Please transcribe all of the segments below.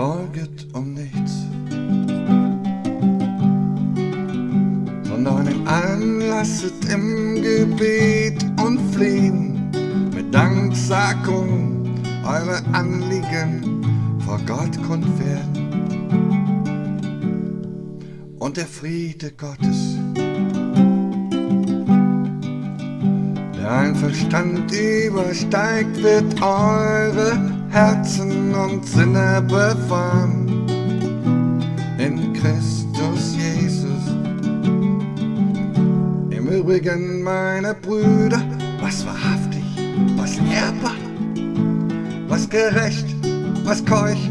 sorget um nichts, sondern im Anlasset im Gebet und Flehen mit Danksagung eure Anliegen vor Gott kund werden. Und der Friede Gottes, der ein Verstand übersteigt, wird eure Herzen und Sinne bewahren in Christus Jesus. Im Übrigen, meine Brüder, was wahrhaftig, was ehrbar, was gerecht, was keuch,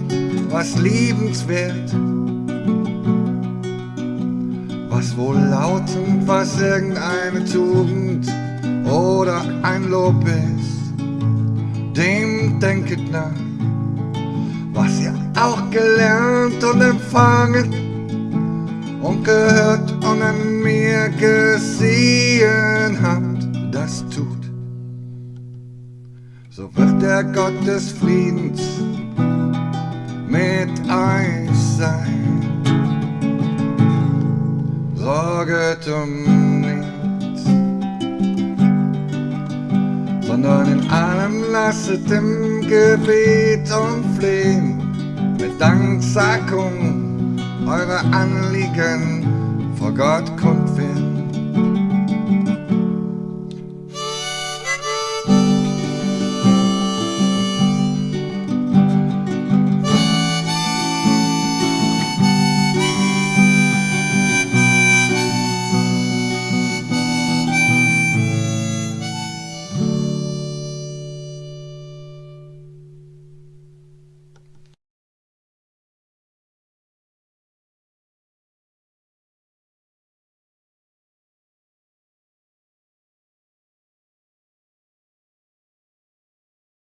was liebenswert, was wohl lautend, was irgendeine Tugend oder ein Lob ist, denket nach, was ihr auch gelernt und empfangen und gehört und an mir gesehen habt, das tut. So wird der Gott des Friedens mit euch sein. Sorget um nichts, sondern in allem lasset im Gebet und Flehen mit Danksagung eure Anliegen vor Gott werden.